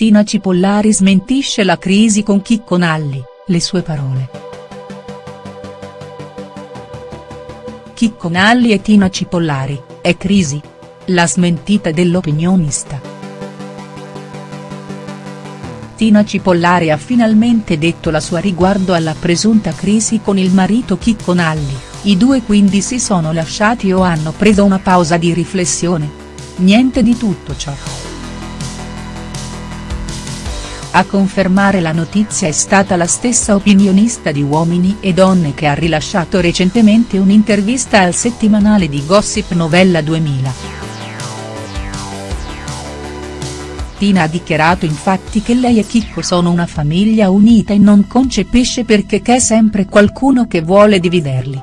Tina Cipollari smentisce la crisi con Chicco Nalli, le sue parole. Chicco Nalli e Tina Cipollari, è crisi? La smentita dell'opinionista. Tina Cipollari ha finalmente detto la sua riguardo alla presunta crisi con il marito Chicco Nalli, i due quindi si sono lasciati o hanno preso una pausa di riflessione? Niente di tutto ciò. A confermare la notizia è stata la stessa opinionista di Uomini e Donne che ha rilasciato recentemente un'intervista al settimanale di Gossip Novella 2000. Tina ha dichiarato infatti che lei e Chicco sono una famiglia unita e non concepisce perché c'è sempre qualcuno che vuole dividerli.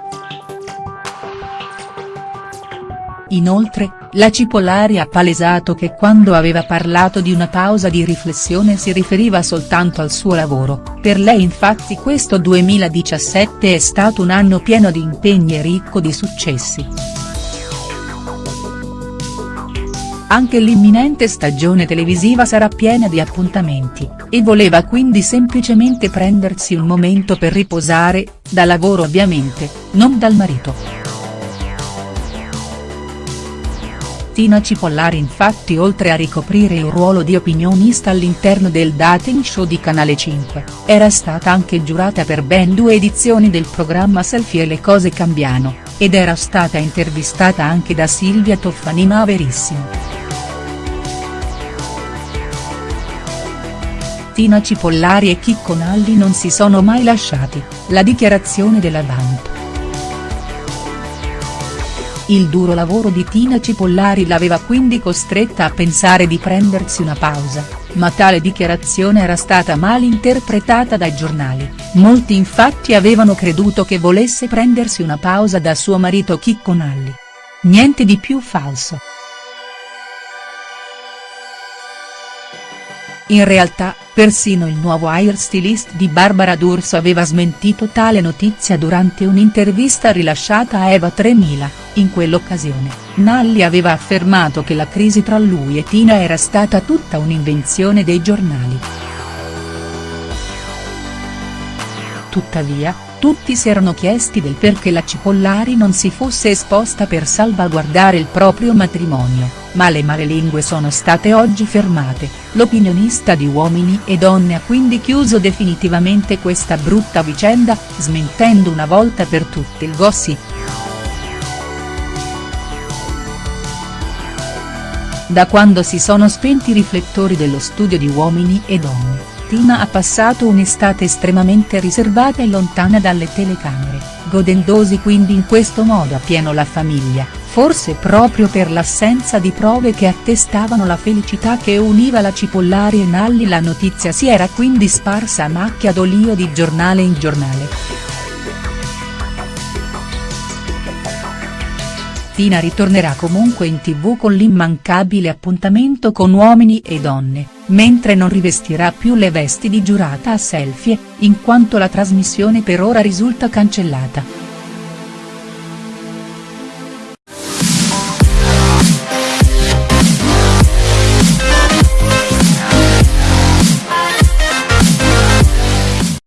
Inoltre, la Cipollari ha palesato che quando aveva parlato di una pausa di riflessione si riferiva soltanto al suo lavoro, per lei infatti questo 2017 è stato un anno pieno di impegni e ricco di successi. Anche l'imminente stagione televisiva sarà piena di appuntamenti, e voleva quindi semplicemente prendersi un momento per riposare, da lavoro ovviamente, non dal marito. Tina Cipollari infatti oltre a ricoprire il ruolo di opinionista all'interno del dating show di Canale 5, era stata anche giurata per ben due edizioni del programma Selfie e le cose cambiano, ed era stata intervistata anche da Silvia Toffani ma verissimo. Tina Cipollari e Chicco Nalli non si sono mai lasciati, la dichiarazione della Vamp. Il duro lavoro di Tina Cipollari l'aveva quindi costretta a pensare di prendersi una pausa, ma tale dichiarazione era stata mal interpretata dai giornali, molti infatti avevano creduto che volesse prendersi una pausa da suo marito Chicco Nalli. Niente di più falso. In realtà, persino il nuovo hairstylist di Barbara D'Urso aveva smentito tale notizia durante un'intervista rilasciata a Eva 3000, in quell'occasione, Nalli aveva affermato che la crisi tra lui e Tina era stata tutta un'invenzione dei giornali. Tuttavia, tutti si erano chiesti del perché la Cipollari non si fosse esposta per salvaguardare il proprio matrimonio, ma le malelingue sono state oggi fermate, l'opinionista di Uomini e Donne ha quindi chiuso definitivamente questa brutta vicenda, smentendo una volta per tutte il gossip. Da quando si sono spenti i riflettori dello studio di Uomini e Donne Tina ha passato un'estate estremamente riservata e lontana dalle telecamere, godendosi quindi in questo modo a pieno la famiglia, forse proprio per l'assenza di prove che attestavano la felicità che univa la Cipollari e Nalli la notizia si era quindi sparsa a macchia d'olio di giornale in giornale. Tina ritornerà comunque in tv con l'immancabile appuntamento con Uomini e Donne, mentre non rivestirà più le vesti di giurata a selfie, in quanto la trasmissione per ora risulta cancellata.